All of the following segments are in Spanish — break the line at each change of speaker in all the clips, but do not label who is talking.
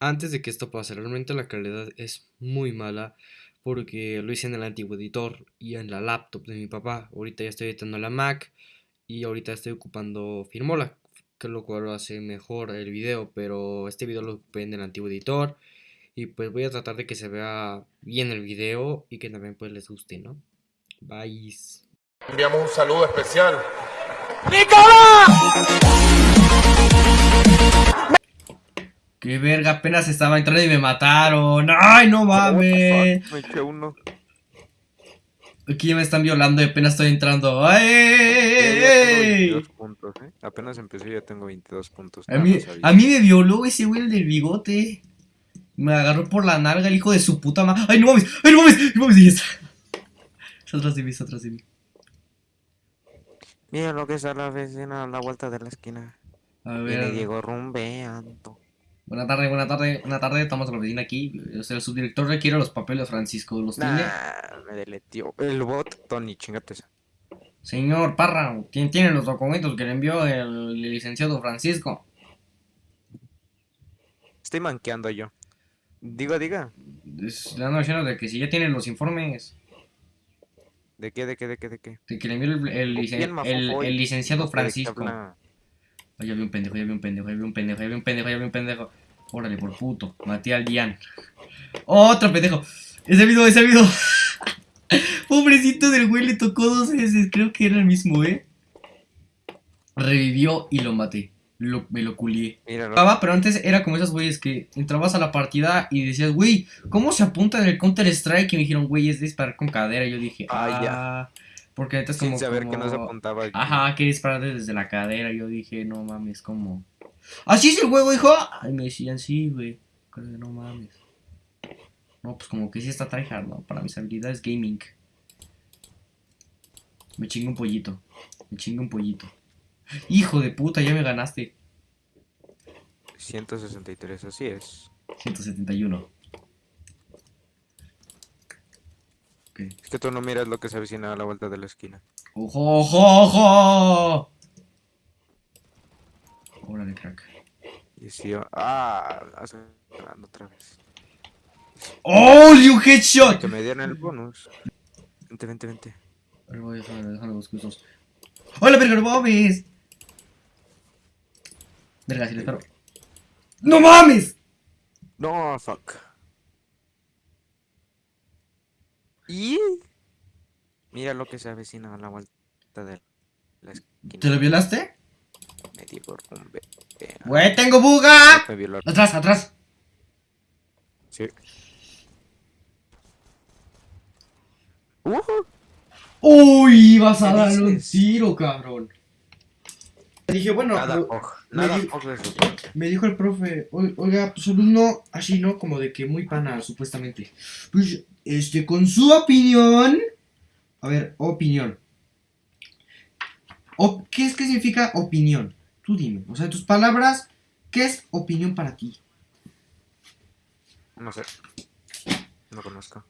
antes de que esto pase, realmente la calidad es muy mala porque lo hice en el antiguo editor y en la laptop de mi papá. Ahorita ya estoy editando la Mac y ahorita estoy ocupando Firmola, que lo cual hace mejor el video, pero este video lo ocupé en el antiguo editor y pues voy a tratar de que se vea bien el video y que también pues les guste, ¿no? Bye.
Enviamos un saludo especial.
¡Qué verga! Apenas estaba entrando y me mataron. ¡Ay, no mames!
Me eché uno.
Aquí ya me están violando y apenas estoy entrando. ¡Ay!
Ya tengo 22 puntos, ¿eh? Apenas empecé y ya tengo 22 puntos.
A mí, a mí me violó ese güey el del bigote. Me agarró por la nalga el hijo de su puta madre. ¡Ay, no mames! ¡Ay, no mames! ¡No mames! Y ya está. Está atrás de mí, está atrás de mí.
Mira lo que es a la vecina a la vuelta de la esquina.
A
Viene
ver.
Diego rumbeando.
Buena tarde, buena tarde, buena tarde. Estamos en la oficina aquí. O sea, el subdirector requiere los papeles, Francisco. ¿Los tiene?
Nah, me deletió. El bot, Tony, chingate esa.
Señor Parra, ¿quién tiene los documentos que le envió el licenciado Francisco?
Estoy manqueando yo. Diga, diga.
Le ando diciendo de que si ya tienen los informes
¿De qué, de qué, de qué, de qué?
de que le envió el, el licen- el- licenciado
¿De qué
Francisco.
habla?
Ay, ya vi un pendejo, ya vi un pendejo, ya vi un pendejo, ya vi un pendejo, ya vi un pendejo. Órale, por puto. Maté al Dian. Otro pendejo. Ese video, ese video. Pobrecito del güey, le tocó dos veces. Creo que era el mismo, ¿eh? Revivió y lo maté. Lo- me lo culié.
Míralo.
Pero antes era como esos güeyes que entrabas a la partida y decías, güey, ¿cómo se apunta en el Counter Strike? Y me dijeron, güey, es disparar con cadera. Y yo dije,
Ah,
ah, porque neta es como.
Sin saber que no se
como-
apuntaba.
Ajá, que disparar desde la cadera. Yo dije, no mames, como. ¿Así es el juego, hijo? Ay, me decían, sí, güey. Creo que No mames. No, pues como que sí está tryhard, ¿no? Para mis habilidades gaming. Me chingo un pollito. Me chingo un pollito. Hijo de puta, ya me ganaste.
163, así es.
171. Ok.
Es que tú no miras lo que se avecina a la vuelta de la esquina.
¡Ojo, ojo, ojo! Órale, crack.
Y si yo... Ah, ganando otra vez.
¡Oh, un headshot!
Que me dieron el bonus. Vente, vente, vente.
A ver, voy, déjame, déjame buscar esos. ¡Hola, verga, no mames! Verga, si le espero. ¡No mames!
No, fuck. Y... Mira lo que se avecina a la vuelta de la esquina.
¿Te lo violaste? ¡Güey, tengo buga! Atrás, atrás.
Sí. Ujú.
¡Uy! Vas a
¿Qué
darle un tiro, cabrón. Dije, bueno,
Nada,
lo-
og,
me di- me dijo el profe, "Oi- oiga, pues alumno, así, ¿no? Como de que muy pana, supuestamente. Pues, este, con su opinión. A ver, opinión. O- ¿Qué es que significa opinión? Tú dime. O sea, en tus palabras, ¿qué es opinión para ti?
No sé. No conozco.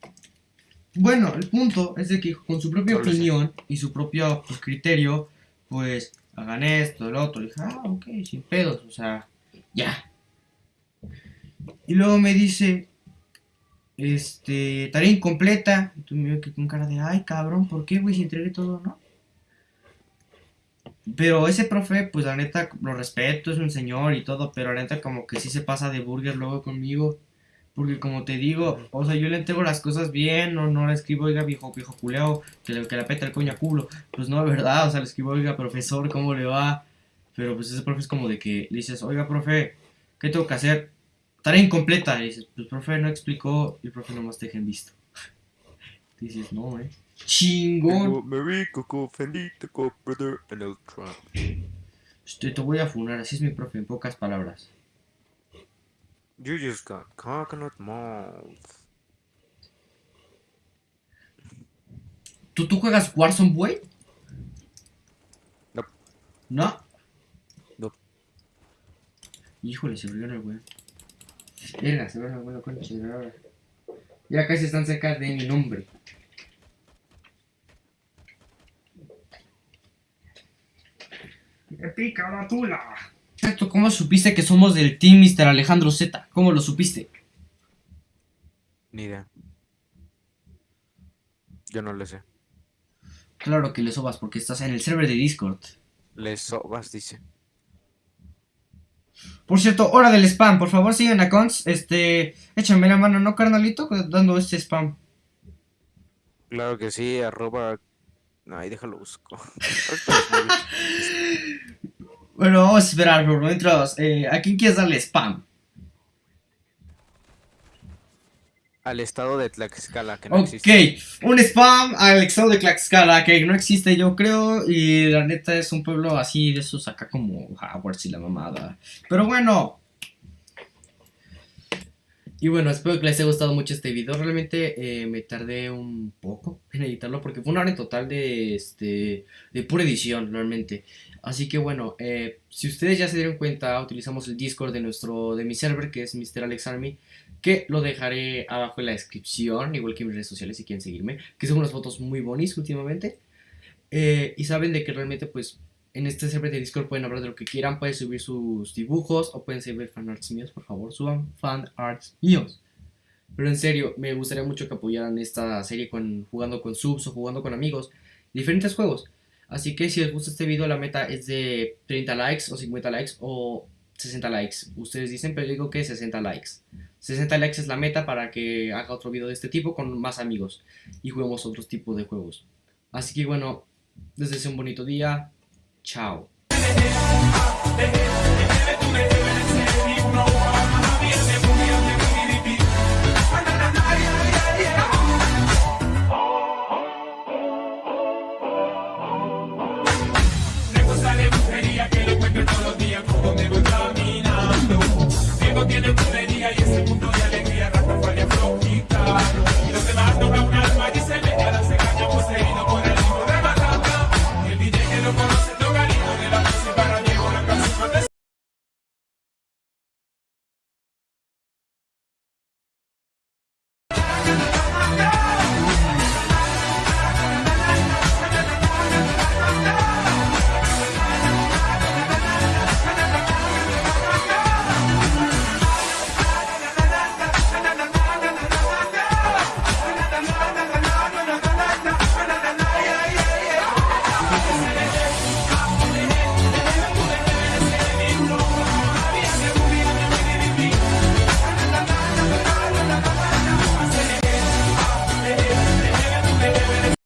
Bueno, el punto es de que con su propia
No
opinión y su propio pues, criterio, pues hagan esto, el otro. Y dije, ah, ok, sin pedos, o sea, ya. Y luego me dice, este, tarea incompleta. Y tú me veo que con cara de, ay, cabrón, ¿por qué, güey? Si entregué todo, ¿no? Pero ese profe, pues la neta, lo respeto, es un señor y todo, pero la neta como que sí se pasa de burger luego conmigo. Porque como te digo, o sea, yo le entrego las cosas bien, no, no le escribo, oiga, viejo, viejo culeo, que le, que le peta el coño a culo. Pues no, ¿verdad? O sea, le escribo, oiga, profesor, ¿cómo le va? Pero pues ese profe es como de que le dices, oiga, profe, ¿qué tengo que hacer? Tarea incompleta. Y dices, pues profe no explicó y el profe nomás te deja en visto. Dices, no, eh. Chingón.
Merry Coco, Fendito, Coco, Brother, and.
Este, te voy a funar, así es mi profe, en pocas palabras.
You just got coconut mouth.
¿Tú, tú juegas Warzone, güey?
No.
¿No?
No.
Híjole, se abrió el güey. Venga, se abrió el güey, concha de la hora. Ya casi están cerca de mi nombre. Me pica la tula. exacto, ¿cómo supiste que somos del team Mr. Alejandro Z? ¿Cómo lo supiste?
Ni idea. Yo no lo sé.
Claro que le sobas porque estás en el server de Discord.
Le sobas, dice.
Por cierto, hora del spam, por favor sigan a Cons, este, échame la mano, ¿no, carnalito? Dando este spam.
Claro que sí, arroba... No, ahí déjalo busco.
bueno, vamos a esperar por mientras, eh, ¿a quién quieres darle spam?
Al estado de Tlaxcala, que no
Ok,
existe.
un spam al estado de Tlaxcala, que no existe yo creo, y la neta es un pueblo así de esos acá como Hogwarts y la mamada. Pero bueno. Y bueno, espero que les haya gustado mucho este video. Realmente eh, me tardé un poco en editarlo porque fue una hora en total de, este, de pura edición, realmente. Así que bueno, eh, si ustedes ya se dieron cuenta, utilizamos el Discord de nuestro, de mi server, que es Mr. Alex Army que lo dejaré abajo en la descripción, igual que en mis redes sociales si quieren seguirme, que son unas fotos muy bonitas últimamente. Eh, y saben de que realmente pues en este server de Discord pueden hablar de lo que quieran, pueden subir sus dibujos o pueden subir fanarts míos, por favor, suban fanarts míos. Pero en serio, me gustaría mucho que apoyaran esta serie con, jugando con subs o jugando con amigos, diferentes juegos. Así que si les gusta este video, la meta es de 30 likes o 50 likes o 60 likes. Ustedes dicen, pero digo que 60 likes. 60 likes es la meta para que haga otro video de este tipo con más amigos y juguemos otros tipos de juegos. Así que bueno, les deseo un bonito día.
Tchau.